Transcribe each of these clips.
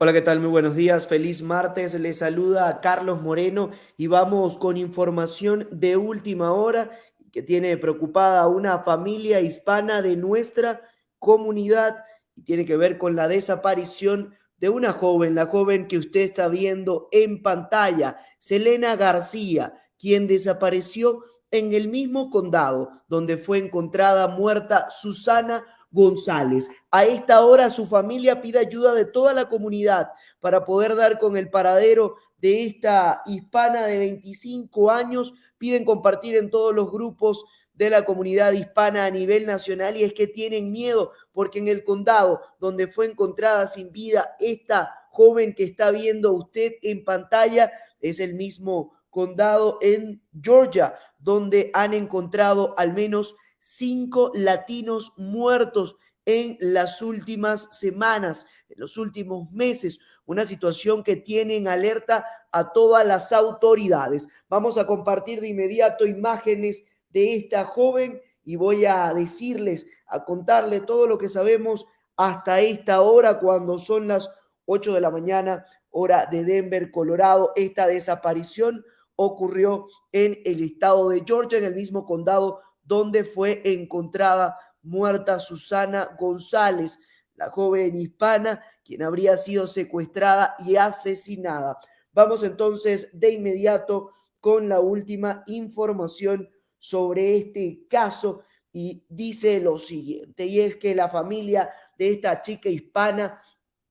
Hola, ¿qué tal? Muy buenos días. Feliz martes. Les saluda Carlos Moreno y vamos con información de última hora que tiene preocupada a una familia hispana de nuestra comunidad y tiene que ver con la desaparición de una joven, la joven que usted está viendo en pantalla, Selena García, quien desapareció en el mismo condado donde fue encontrada muerta Susana González. A esta hora su familia pide ayuda de toda la comunidad para poder dar con el paradero de esta hispana de 25 años. Piden compartir en todos los grupos de la comunidad hispana a nivel nacional y es que tienen miedo porque en el condado donde fue encontrada sin vida esta joven que está viendo usted en pantalla es el mismo condado en Georgia donde han encontrado al menos cinco latinos muertos en las últimas semanas, en los últimos meses, una situación que tiene en alerta a todas las autoridades. Vamos a compartir de inmediato imágenes de esta joven y voy a decirles, a contarle todo lo que sabemos hasta esta hora, cuando son las 8 de la mañana, hora de Denver, Colorado. Esta desaparición ocurrió en el estado de Georgia, en el mismo condado donde fue encontrada muerta Susana González, la joven hispana, quien habría sido secuestrada y asesinada. Vamos entonces de inmediato con la última información sobre este caso y dice lo siguiente, y es que la familia de esta chica hispana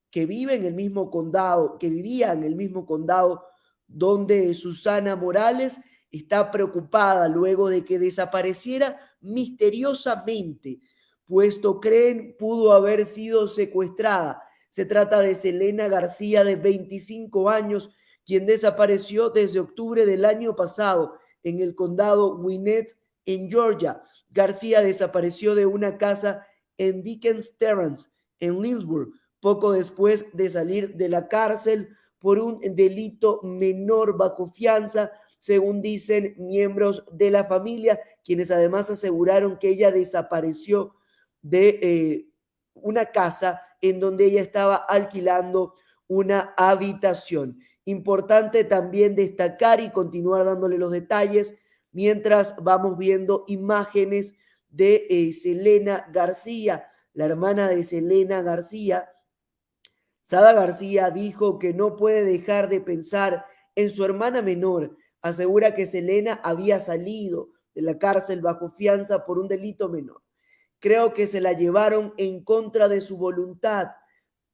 que vive en el mismo condado, que vivía en el mismo condado donde Susana Morales está preocupada luego de que desapareciera misteriosamente, puesto creen pudo haber sido secuestrada. Se trata de Selena García, de 25 años, quien desapareció desde octubre del año pasado en el condado Winnet, en Georgia. García desapareció de una casa en Dickens Terrace, en Lynchburg, poco después de salir de la cárcel por un delito menor bajo fianza según dicen miembros de la familia, quienes además aseguraron que ella desapareció de eh, una casa en donde ella estaba alquilando una habitación. Importante también destacar y continuar dándole los detalles mientras vamos viendo imágenes de eh, Selena García, la hermana de Selena García. Sada García dijo que no puede dejar de pensar en su hermana menor, asegura que Selena había salido de la cárcel bajo fianza por un delito menor. Creo que se la llevaron en contra de su voluntad.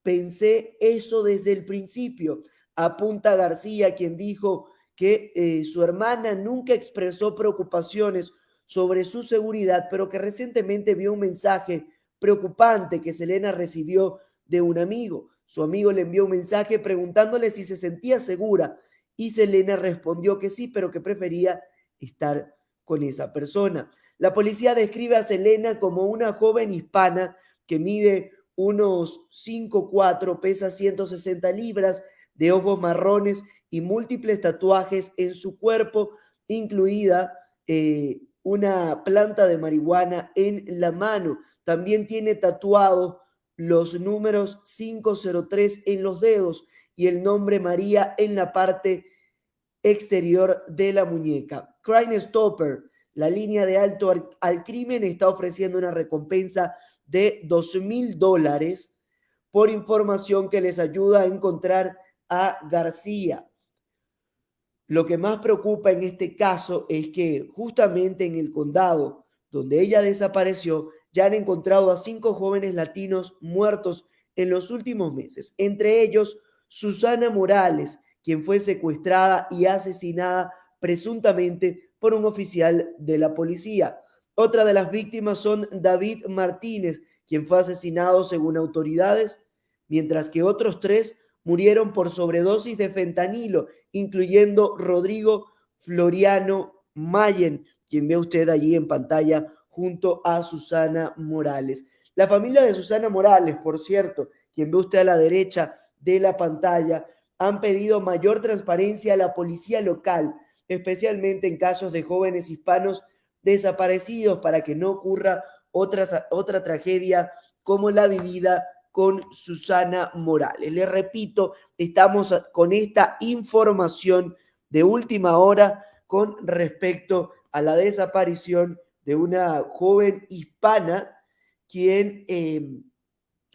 Pensé eso desde el principio. Apunta García, quien dijo que eh, su hermana nunca expresó preocupaciones sobre su seguridad, pero que recientemente vio un mensaje preocupante que Selena recibió de un amigo. Su amigo le envió un mensaje preguntándole si se sentía segura y Selena respondió que sí, pero que prefería estar con esa persona. La policía describe a Selena como una joven hispana que mide unos 5'4, pesa 160 libras, de ojos marrones y múltiples tatuajes en su cuerpo, incluida eh, una planta de marihuana en la mano. También tiene tatuados los números 503 en los dedos y el nombre María en la parte exterior de la muñeca. Crime Stopper, la línea de alto al, crimen, está ofreciendo una recompensa de dos mil dólares por información que les ayuda a encontrar a García. Lo que más preocupa en este caso es que justamente en el condado donde ella desapareció, ya han encontrado a cinco jóvenes latinos muertos en los últimos meses, entre ellos Susana Morales, quien fue secuestrada y asesinada presuntamente por un oficial de la policía. Otra de las víctimas son David Martínez, quien fue asesinado según autoridades, mientras que otros tres murieron por sobredosis de fentanilo, incluyendo Rodrigo Floriano Mayen, quien ve usted allí en pantalla junto a Susana Morales. La familia de Susana Morales, por cierto, quien ve usted a la derecha, de la pantalla han pedido mayor transparencia a la policía local, especialmente en casos de jóvenes hispanos desaparecidos para que no ocurra otra, otra tragedia como la vivida con Susana Morales. Le repito, estamos con esta información de última hora con respecto a la desaparición de una joven hispana quien em,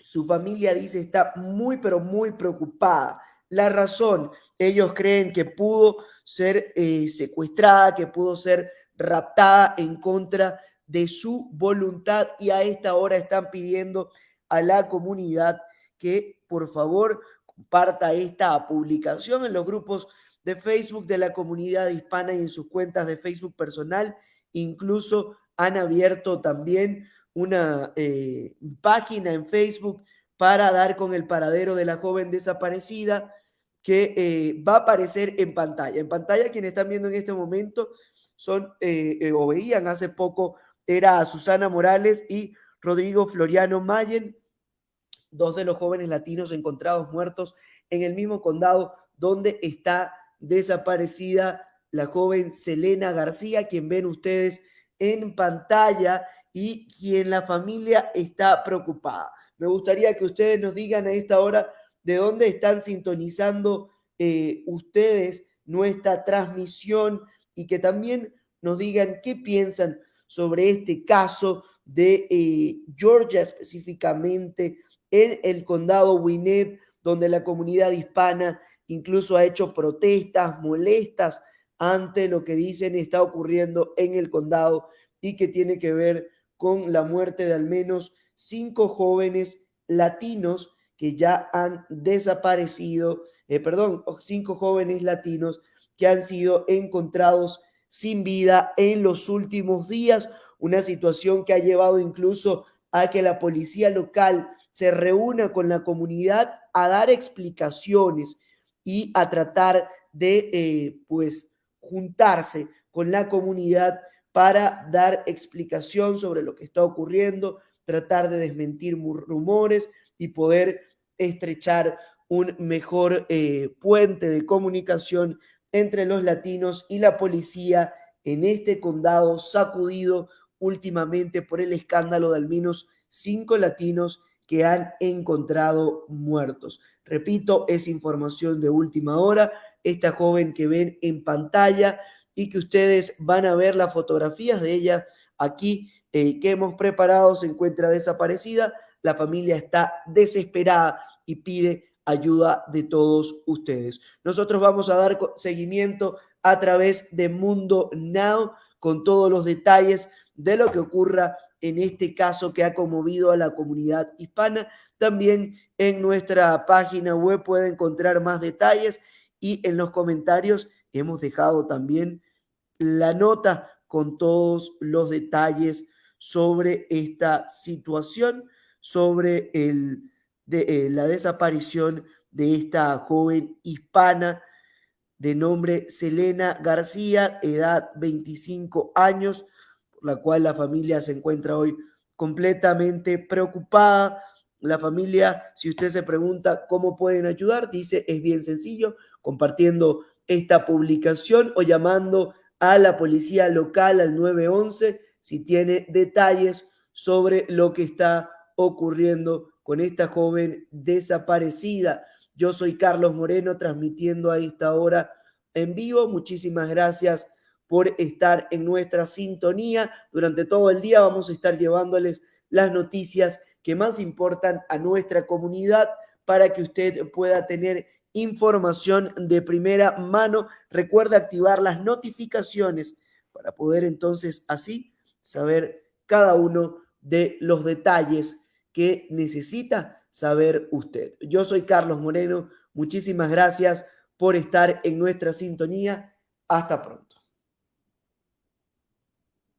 su familia dice está muy, pero muy preocupada. La razón, ellos creen que pudo ser eh, secuestrada, que pudo ser raptada en contra de su voluntad y a esta hora están pidiendo a la comunidad que por favor comparta esta publicación en los grupos de Facebook de la comunidad hispana y en sus cuentas de Facebook personal. Incluso han abierto también una eh, página en Facebook para dar con el paradero de la joven desaparecida que eh, va a aparecer en pantalla. En pantalla quienes están viendo en este momento son eh, o veían hace poco era Susana Morales y Rodrigo Floriano Mayen, dos de los jóvenes latinos encontrados muertos en el mismo condado donde está desaparecida la joven Selena García, quien ven ustedes en pantalla y quien la familia está preocupada. Me gustaría que ustedes nos digan a esta hora de dónde están sintonizando eh, ustedes nuestra transmisión y que también nos digan qué piensan sobre este caso de eh, Georgia específicamente en el condado Winnet, donde la comunidad hispana incluso ha hecho protestas molestas ante lo que dicen está ocurriendo en el condado y que tiene que ver con la muerte de al menos cinco jóvenes latinos que ya han desaparecido, eh, perdón, cinco jóvenes latinos que han sido encontrados sin vida en los últimos días, una situación que ha llevado incluso a que la policía local se reúna con la comunidad a dar explicaciones y a tratar de, eh, pues, juntarse con la comunidad para dar explicación sobre lo que está ocurriendo, tratar de desmentir rumores y poder estrechar un mejor eh, puente de comunicación entre los latinos y la policía en este condado sacudido últimamente por el escándalo de al menos cinco latinos que han encontrado muertos. Repito, es información de última hora. Esta joven que ven en pantalla y que ustedes van a ver las fotografías de ella aquí eh, que hemos preparado se encuentra desaparecida. La familia está desesperada y pide ayuda de todos ustedes. Nosotros vamos a dar seguimiento a través de Mundo Now con todos los detalles de lo que ocurra en este caso que ha conmovido a la comunidad hispana. También en nuestra página web puede encontrar más detalles y en los comentarios hemos dejado también la nota con todos los detalles sobre esta situación, sobre eh, la desaparición de esta joven hispana de nombre Selena García, edad 25 años, por la cual la familia se encuentra hoy completamente preocupada. La familia, si usted se pregunta cómo pueden ayudar, dice es bien sencillo, compartiendo esta publicación o llamando a la policía local al 911 si tiene detalles sobre lo que está ocurriendo con esta joven desaparecida. Yo soy Carlos Moreno transmitiendo a esta hora en vivo. Muchísimas gracias por estar en nuestra sintonía. Durante todo el día vamos a estar llevándoles las noticias que más importan a nuestra comunidad para que usted pueda tener información de primera mano. Recuerda activar las notificaciones para poder entonces así saber cada uno de los detalles que necesita saber usted. Yo soy Carlos Moreno, muchísimas gracias por estar en nuestra sintonía. Hasta pronto.